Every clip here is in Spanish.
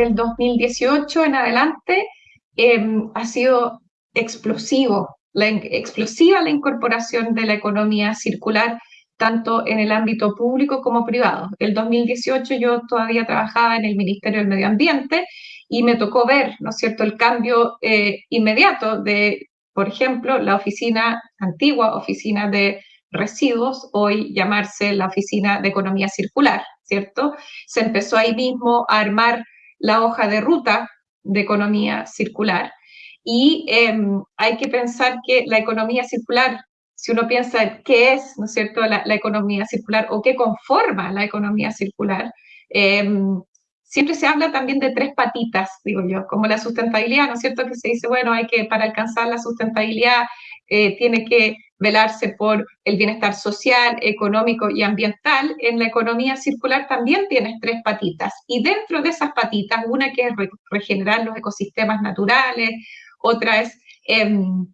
desde el 2018 en adelante em, ha sido explosivo, la, explosiva la incorporación de la economía circular tanto en el ámbito público como privado. El 2018 yo todavía trabajaba en el Ministerio del Medio Ambiente y me tocó ver, ¿no es cierto?, el cambio eh, inmediato de, por ejemplo, la oficina, antigua oficina de residuos, hoy llamarse la oficina de economía circular, ¿cierto? Se empezó ahí mismo a armar la hoja de ruta de economía circular y em, hay que pensar que la economía circular si uno piensa qué es, ¿no es cierto?, la, economía circular o qué conforma la economía circular, em, siempre se habla también de tres patitas, digo yo, como la sustentabilidad, ¿no es cierto?, que se dice, bueno, hay que, para alcanzar la sustentabilidad, eh, tiene que velarse por el bienestar social, económico y ambiental. En la economía circular también tienes tres patitas, y dentro de esas patitas, una que es regenerar los ecosistemas naturales, otra es... Em,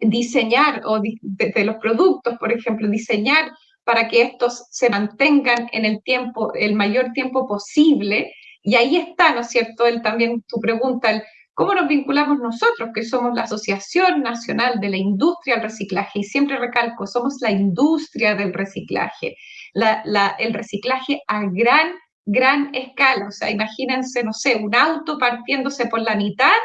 diseñar o de, los productos, por ejemplo, diseñar para que estos se mantengan en el tiempo, el mayor tiempo posible. Y ahí está, ¿no es cierto? El, también tu pregunta, el, ¿cómo nos vinculamos nosotros, que somos la Asociación Nacional de la Industria del Reciclaje? Y siempre recalco, somos la industria del reciclaje, la, el reciclaje a gran, gran escala. O sea, imagínense, no sé, un auto partiéndose por la mitad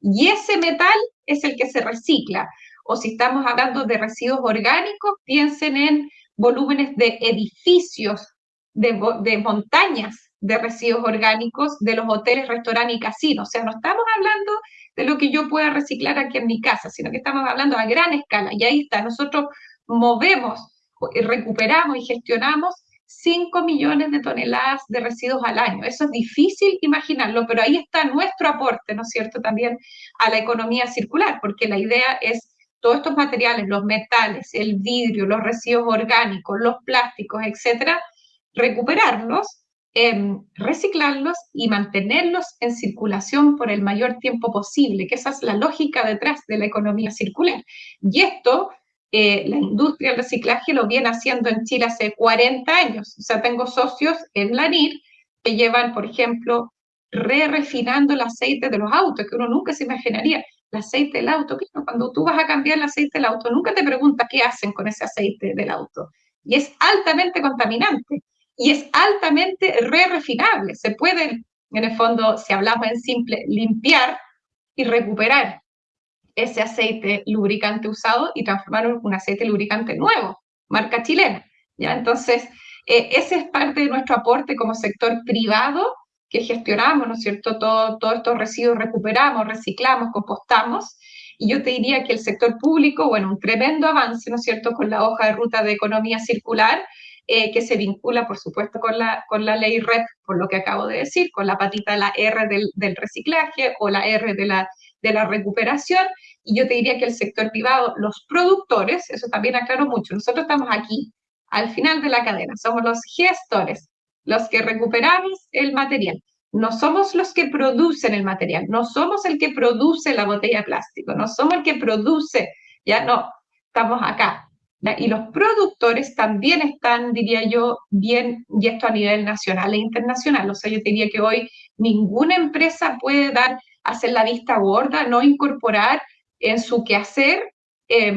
y ese metal es el que se recicla o si estamos hablando de residuos orgánicos, piensen en volúmenes de edificios, de, montañas de residuos orgánicos de los hoteles, restaurantes y casinos. O sea, no estamos hablando de lo que yo pueda reciclar aquí en mi casa, sino que estamos hablando a gran escala. Y ahí está, nosotros movemos, recuperamos y gestionamos 5 millones de toneladas de residuos al año. Eso es difícil imaginarlo, pero ahí está nuestro aporte, ¿no es cierto?, también a la economía circular, porque la idea es todos estos materiales, los metales, el vidrio, los residuos orgánicos, los plásticos, etcétera, recuperarlos, em, reciclarlos y mantenerlos en circulación por el mayor tiempo posible, que esa es la lógica detrás de la economía circular. Y esto, eh, la industria del reciclaje lo viene haciendo en Chile hace 40 años. O sea, tengo socios en la NIR que llevan, por ejemplo, re-refinando el aceite de los autos, que uno nunca se imaginaría el aceite del auto. Cuando tú vas a cambiar el aceite del auto, nunca te preguntas qué hacen con ese aceite del auto. Y es altamente contaminante y es altamente re-refinable. Se puede, en el fondo, si hablamos en simple, limpiar y recuperar ese aceite lubricante usado y transformarlo en un aceite lubricante nuevo, marca chilena. ¿ya? Entonces, eh, ese es parte de nuestro aporte como sector privado que gestionamos, ¿no es cierto? Todos todo estos residuos recuperamos, reciclamos, compostamos. Y yo te diría que el sector público, bueno, un tremendo avance, ¿no es cierto?, con la hoja de ruta de economía circular, eh, que se vincula, por supuesto, con la, con la ley REP, por lo que acabo de decir, con la patita de la R del, del reciclaje o la R de la, de la recuperación. Y yo te diría que el sector privado, los productores, eso también aclaro mucho, nosotros estamos aquí, al final de la cadena, somos los gestores, los que recuperamos el material. No somos los que producen el material, no somos el que produce la botella de plástico, no somos el que produce, ya no, estamos acá. Y los productores también están, diría yo, bien, y esto a nivel nacional e internacional. O sea, yo diría que hoy ninguna empresa puede dar, hacer la vista gorda, no incorporar en su quehacer eh,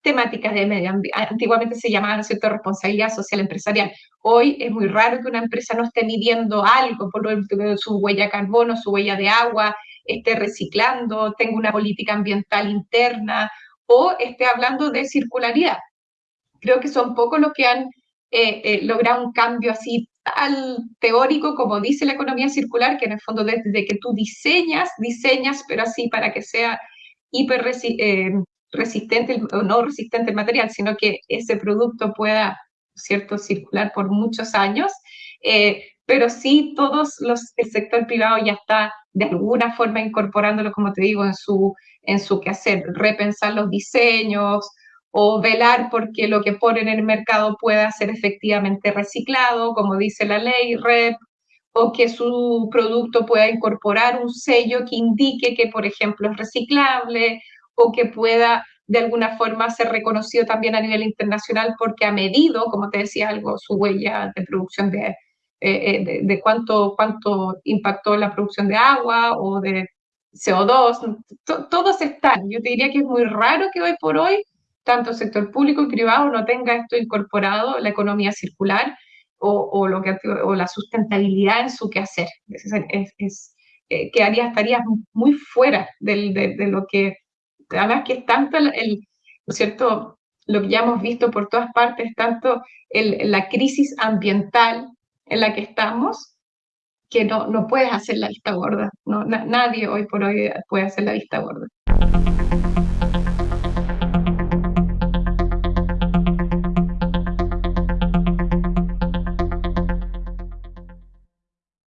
temáticas de medio ambiente. Antiguamente se llamaban, ¿cierto?, responsabilidad social empresarial. Hoy es muy raro que una empresa no esté midiendo algo, por ejemplo, su huella de carbono, su huella de agua, esté reciclando, tenga una política ambiental interna o esté hablando de circularidad. Creo que son pocos los que han eh, eh, logrado un cambio así tal teórico como dice la economía circular, que en el fondo desde que tú diseñas, diseñas, pero así para que sea hiper eh, resistente o no resistente el material, sino que ese producto pueda, ¿cierto?, circular por muchos años. Eh, pero sí, todos los, el sector privado ya está de alguna forma incorporándolo, como te digo, en su, en su quehacer, repensar los diseños o velar porque lo que ponen en el mercado pueda ser efectivamente reciclado, como dice la ley REP, o que su producto pueda incorporar un sello que indique que, por ejemplo, es reciclable, o que pueda de alguna forma ser reconocido también a nivel internacional porque ha medido, como te decía algo, su huella de producción de, eh, de, cuánto, cuánto impactó la producción de agua o de CO2, todos están. Yo te diría que es muy raro que hoy por hoy tanto sector público y privado no tenga esto incorporado, la economía circular o, lo que, o la sustentabilidad en su quehacer. Es, es, eh, quedaría, estarías muy fuera de, lo que, además que es tanto el, ¿no es cierto?, lo que ya hemos visto por todas partes, tanto la crisis ambiental en la que estamos, que no, no puedes hacer la vista gorda. No, nadie hoy por hoy puede hacer la vista gorda.